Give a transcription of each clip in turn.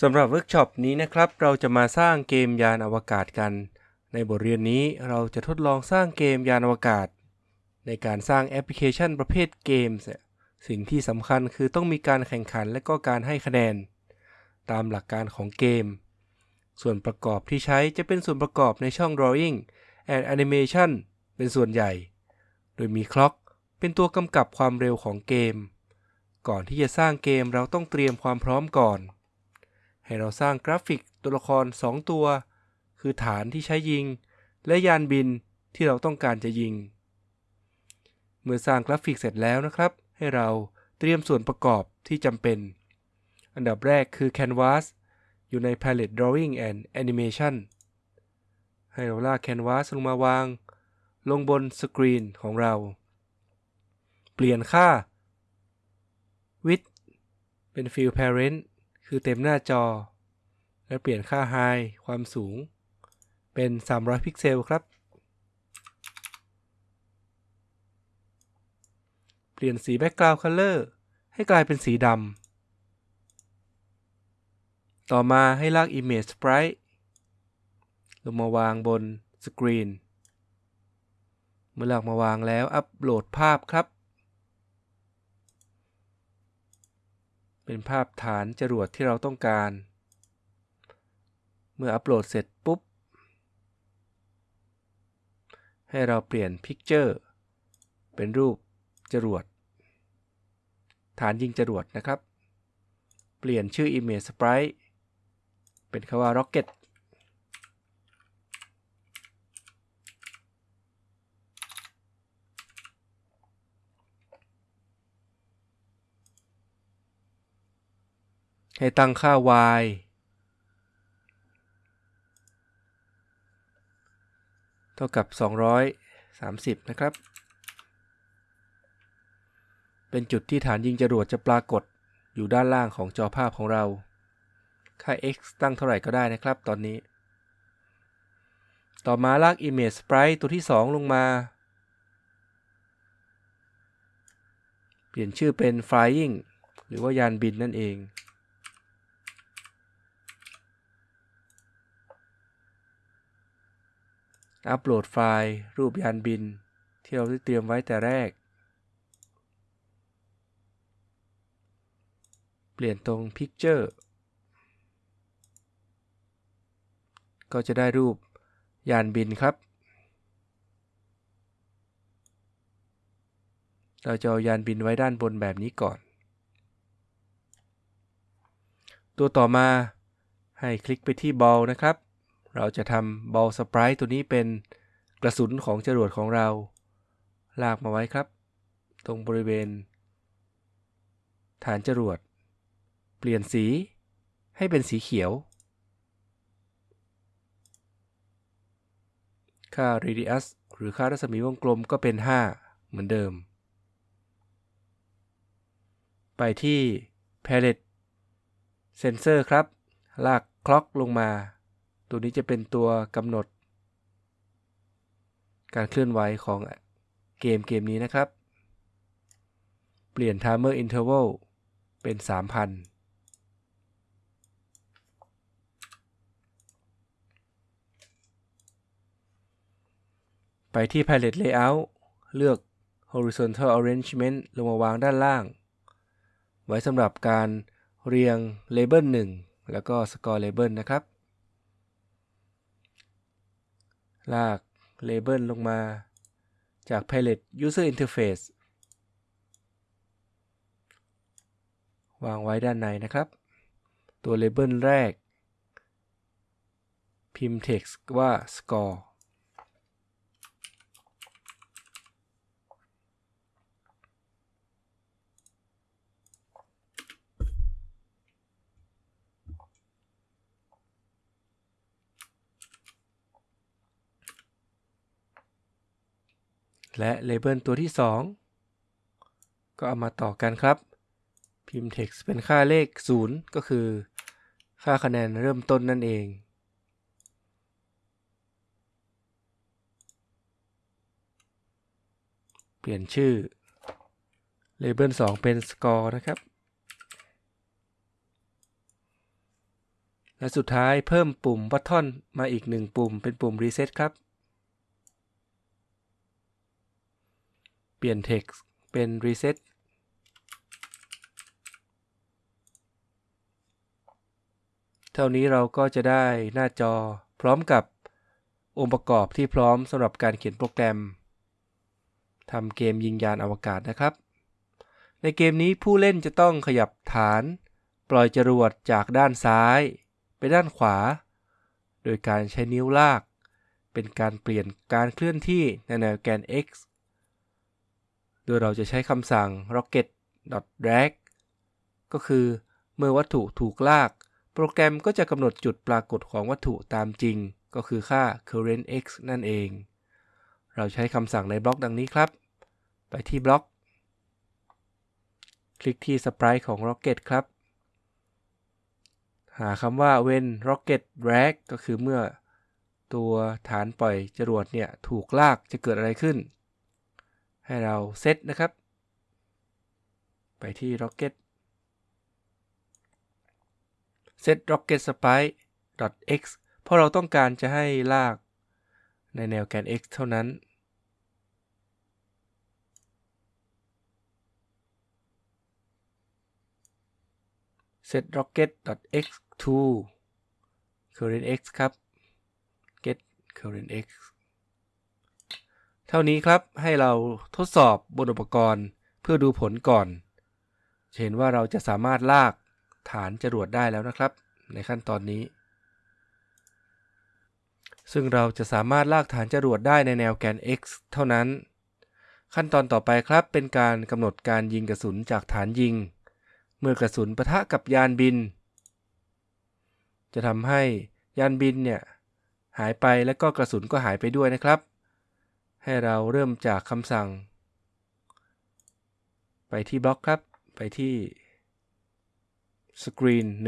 สำหรับเวิร์กช็อปนี้นะครับ เราจะมาสร้างเกมยานอวกาศกัน ในบทเรียนนี้เราจะทดลองสร้างเกมยานอวกาศ ในการสร้างแอปพลิเคชันประเภทเกมส์สิ่งที่สำคัญคือต้องมีการแข่งขันและก็การให้คะแนน ตามหลักการของเกม ส่วนประกอบที่ใช้จะเป็นส่วนประกอบในช่อง drawing and animation เป็นส่วนใหญ่ โดยมี clock เป็นตัวกำกับความเร็วของเกม ก่อนที่จะสร้างเกมเราต้องเตรียมความพร้อมก่อน ให้เราสร้างกราฟิกตัวละคร 2 ตัว คือฐานที่ใช้ยิง และยานบินที่เราต้องการจะยิง เมื่อสร้างกราฟิกเสร็จแล้วนะครับ ให้เราเตรียมส่วนประกอบที่จำเป็น อันดับแรกคือ Canvas อยู่ใน Palette Drawing and Animation ให้เราลาก Canvas ลงมาวาง ลงบนสกรีนของเรา เปลี่ยนค่า width เป็น fill parent คือเต็มหน้าจอ และเปลี่ยนค่า high ความสูง เป็น 300 พิกเซลครับ เปลี่ยนสี background color ให้กลายเป็นสีดำ ต่อมาให้ลาก image sprite ลงมาวางบนสกรีน เมื่อลากมาวางแล้วอัปโหลดภาพครับ เป็นภาพฐานจรวดที่เราต้องการ เมื่ออัปโหลดเสร็จปุ๊บ ให้เราเปลี่ยน Picture เป็นรูปจรวด ฐานยิงจรวดนะครับ เปลี่ยนชื่อ Image Sprite เป็นคำว่า Rocket ให้ตั้งค่า y เท่ากับ 230 นะครับ เป็นจุดที่ฐานยิงจรวดจะปรากฏอยู่ด้านล่างของจอภาพของเรา ค่า x ตั้งเท่าไหร่ก็ได้นะครับตอนนี้ ต่อมาลาก image sprite ตัวที่ 2 ลงมา เปลี่ยนชื่อเป็น flying หรือว่ายานบินนั่นเอง อัปโหลดไฟล์ รูปยานบิน ที่เราได้เตรียมไว้แต่แรก เปลี่ยนตรง Picture ก็จะได้รูปยานบินครับ เราจะเอายานบินไว้ด้านบนแบบนี้ก่อน ตัวต่อมาให้คลิกไปที่ Ball นะครับ เราจะทำบอลสปรายตัวนี้เป็นกระสุนของจรวดของเรา ลากมาไว้ครับ ตรงบริเวณ ฐานจรวด เปลี่ยนสีให้เป็นสีเขียว ค่า radius หรือค่ารัศมีวงกลมก็เป็น 5 เหมือนเดิม ไปที่ palette sensor ครับ ลากคล็อกลงมา ตัวนี้จะเป็นตัวกำหนด การเคลื่อนไหวของเกมเกมนี้นะครับ เปลี่ยน timer interval เป็น 3,000ไปที่ palette layout เลือก horizontal arrangement ลงมาวางด้านล่าง ไว้สำหรับการเรียง label 1 แล้วก็ score label นะครับ ลากเลเบลลงมาจาก Palette User Interface วางไว้ด้านในนะครับ ตัวเลเบลแรก พิมพ์ text ว่า score และเลเบลตัวที่ 2 ก็เอามาต่อกันครับ พิมพ์ text เป็นค่าเลข 0 ก็คือ ค่าคะแนนเริ่มต้นนั่นเองเปลี่ยนชื่อเลเบล2เป็น score นะครับ และสุดท้ายเพิ่มปุ่มบัตทอนมาอีกหนึ่งปุ่มเป็นปุ่ม Reset ครับ ปลี่ยน Text เป็น Reset เท่านี้เราก็จะได้หน้าจอพร้อมกับองค์ประกอบที่พร้อมสำหรับการเขียนโปรแกรมทำเกมยิงยานอวกาศนะครับ ในเกมนี้ผู้เล่นจะต้องขยับฐาน ปล่อยจรวดจากด้านซ้าย ไปด้านขวา โดยการใช้นิ้วลาก เป็นการเปลี่ยนการเคลื่อนที่ในแนวแกน x โดยเราจะใช้คำสั่ง rocket.drag ก็คือเมื่อวัตถุถูกลาก โปรแกรมก็จะกำหนดจุดปรากฏของวัตถุตามจริง ก็คือค่า current x นั่นเอง เราใช้คำสั่งในบล็อกดังนี้ครับ ไปที่บล็อก คลิกที่สปรายของ rocket ครับ หาคำว่า when rocket drag ก็คือเมื่อตัวฐานปล่อยจรวดเนี่ยถูกลากจะเกิดอะไรขึ้น ให้เราเซตนะครับ ไปที่ rocket set rocket sprite x เพราะเราต้องการจะให้ลากในแนวแกน x เท่านั้น set rocket x to current x ครับ get current x ท่านี้ครับให้เราทดสอบบนอุปกรณ์เพื่อดูผลก่อนเห็นว่าเราจะสามารถลากฐานจรวดได้แล้วนะครับ ในขั้นตอนนี้ ซึ่งเราจะสามารถลากฐานจรวดได้ในแนวแกน x เท่านั้น ขั้นตอนต่อไปครับเป็นการกำหนดการยิงกระสุนจากฐานยิง เมื่อกระสุนปะทะกับยานบิน จะทำให้ยานบินเนี่ยหายไปและก็กระสุนก็หายไปด้วยนะครับ ให้เราเริ่มจากคำสั่ง ไปที่บล็อกครับ ไปที่สกรีน1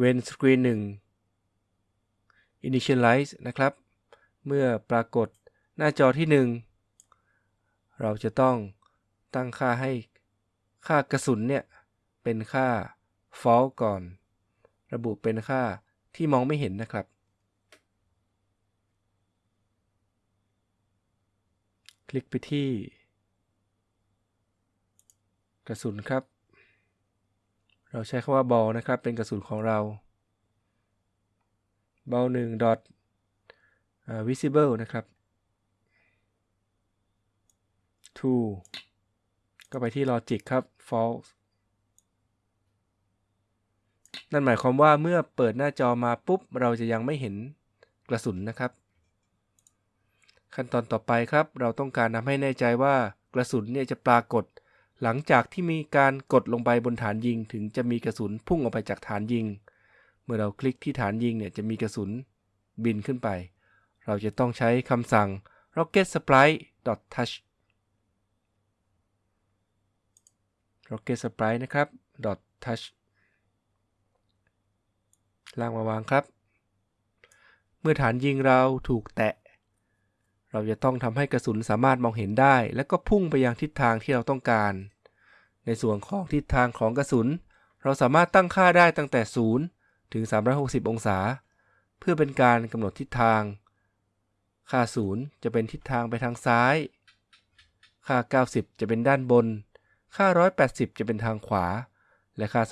when screen 1 initialize นะครับ เมื่อปรากฏหน้าจอที่ 1 เราจะต้องตั้งค่าให้ค่ากระสุนเนี่ย เป็นค่า false ก่อน ระบุเป็นค่าที่มองไม่เห็นนะครับ คลิกไปที่ กระสุนครับ เราใช้คำว่าบอลนะครับ เป็นกระสุนของเราบอลหนึ่ง dot visible นะครับ to ก็ไปที่ logic ครับ false นั่นหมายความว่าเมื่อเปิดหน้าจอมาปุ๊บ เราจะยังไม่เห็นกระสุนนะครับ ขั้นตอนต่อไปครับ เราต้องการทำให้แน่ใจว่ากระสุนเนี่ยจะปรากฏ หลังจากที่มีการกดลงไปบนฐานยิง ถึงจะมีกระสุนพุ่งออกไปจากฐานยิง เมื่อเราคลิกที่ฐานยิงเนี่ยจะมีกระสุนบินขึ้นไป เราจะต้องใช้คำสั่ง rocket sprite touch rocket sprite นะครับ touch ล่างมาวางครับ เมื่อฐานยิงเราถูกแตะ เราจะต้องทำให้กระสุนสามารถมองเห็นได้ และก็พุ่งไปยังทิศทางที่เราต้องการ ในส่วนของทิศทางของกระสุน เราสามารถตั้งค่าได้ตั้งแต่ 0 ถึง 360 องศา เพื่อเป็นการกำหนดทิศทาง ค่า 0 จะเป็นทิศทางไปทางซ้าย ค่า 90 จะเป็นด้านบน ค่า 180 จะเป็นทางขวา และค่า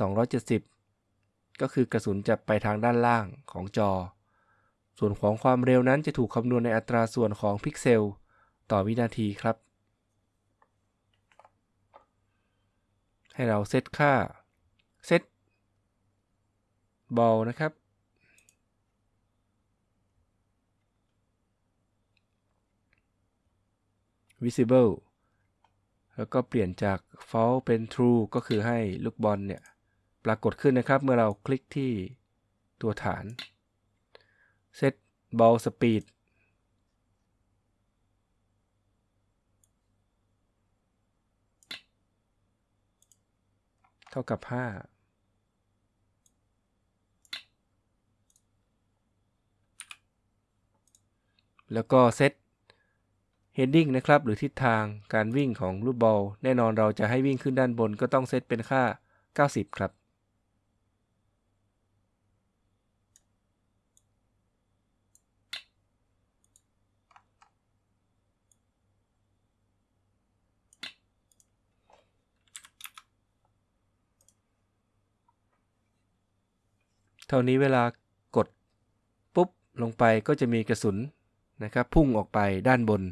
270 ก็คือกระสุนจะไปทางด้านล่างของจอ ส่วนของความเร็วนั้นจะถูกคำนวณในอัตราส่วนของพิกเซล ต่อวินาทีครับ ให้เราเซตค่าเซตบอลนะครับ visible แล้วก็เปลี่ยนจาก false เป็น true ก็คือให้ลูกบอลเนี่ย ปรากฏขึ้นนะครับ เมื่อเราคลิกที่ตัวฐาน set ball speed เท่ากับ 5 แล้วก็เซต heading นะครับ หรือทิศทางการวิ่งของลูกบอล แน่นอนเราจะให้วิ่งขึ้นด้านบนก็ต้องเซตเป็นค่า 90 ครับ เท่านี้เวลากดปุ๊บลงไปก็จะมีกระสุนนะครับพุ่งออกไปด้านบน